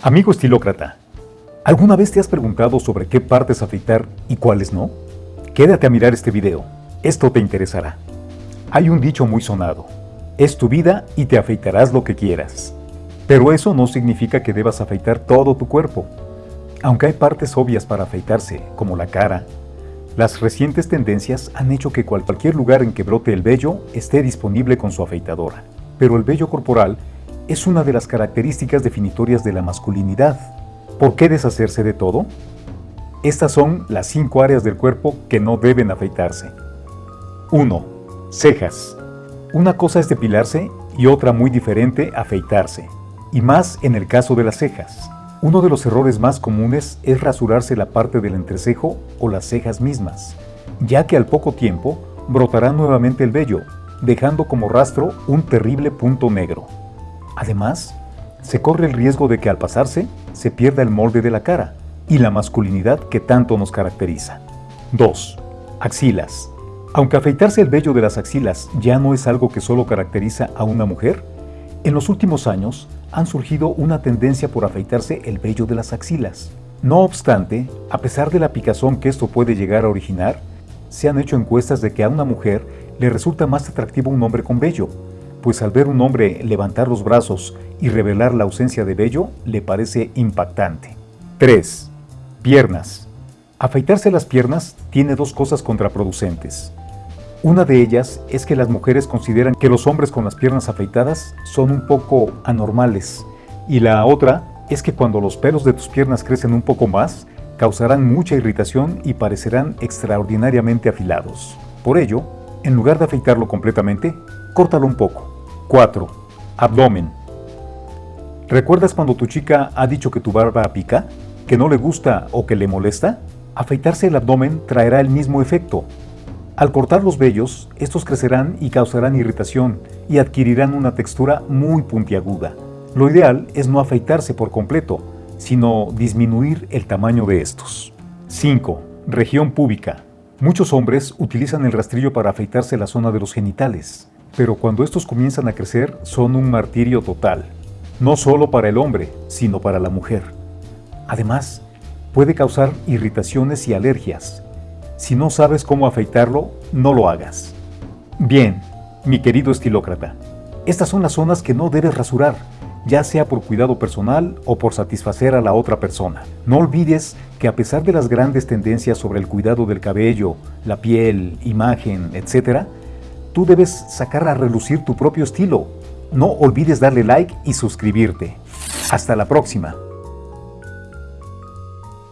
Amigo estilócrata, ¿alguna vez te has preguntado sobre qué partes afeitar y cuáles no? Quédate a mirar este video, esto te interesará. Hay un dicho muy sonado, es tu vida y te afeitarás lo que quieras. Pero eso no significa que debas afeitar todo tu cuerpo. Aunque hay partes obvias para afeitarse, como la cara, las recientes tendencias han hecho que cualquier lugar en que brote el vello esté disponible con su afeitadora. Pero el vello corporal es una de las características definitorias de la masculinidad. ¿Por qué deshacerse de todo? Estas son las cinco áreas del cuerpo que no deben afeitarse. 1. Cejas. Una cosa es depilarse y otra muy diferente afeitarse, y más en el caso de las cejas. Uno de los errores más comunes es rasurarse la parte del entrecejo o las cejas mismas, ya que al poco tiempo brotará nuevamente el vello, dejando como rastro un terrible punto negro. Además, se corre el riesgo de que al pasarse se pierda el molde de la cara y la masculinidad que tanto nos caracteriza. 2. Axilas. Aunque afeitarse el vello de las axilas ya no es algo que solo caracteriza a una mujer, en los últimos años han surgido una tendencia por afeitarse el vello de las axilas. No obstante, a pesar de la picazón que esto puede llegar a originar, se han hecho encuestas de que a una mujer le resulta más atractivo un hombre con vello, pues al ver un hombre levantar los brazos y revelar la ausencia de vello le parece impactante. 3. Piernas. Afeitarse las piernas tiene dos cosas contraproducentes. Una de ellas es que las mujeres consideran que los hombres con las piernas afeitadas son un poco anormales y la otra es que cuando los pelos de tus piernas crecen un poco más, causarán mucha irritación y parecerán extraordinariamente afilados. Por ello, en lugar de afeitarlo completamente, córtalo un poco. 4. Abdomen. ¿Recuerdas cuando tu chica ha dicho que tu barba pica? ¿Que no le gusta o que le molesta? Afeitarse el abdomen traerá el mismo efecto, al cortar los vellos, estos crecerán y causarán irritación y adquirirán una textura muy puntiaguda. Lo ideal es no afeitarse por completo, sino disminuir el tamaño de estos. 5. Región púbica. Muchos hombres utilizan el rastrillo para afeitarse la zona de los genitales, pero cuando estos comienzan a crecer son un martirio total, no solo para el hombre, sino para la mujer. Además, puede causar irritaciones y alergias, si no sabes cómo afeitarlo, no lo hagas. Bien, mi querido estilócrata, estas son las zonas que no debes rasurar, ya sea por cuidado personal o por satisfacer a la otra persona. No olvides que a pesar de las grandes tendencias sobre el cuidado del cabello, la piel, imagen, etc., tú debes sacar a relucir tu propio estilo. No olvides darle like y suscribirte. Hasta la próxima.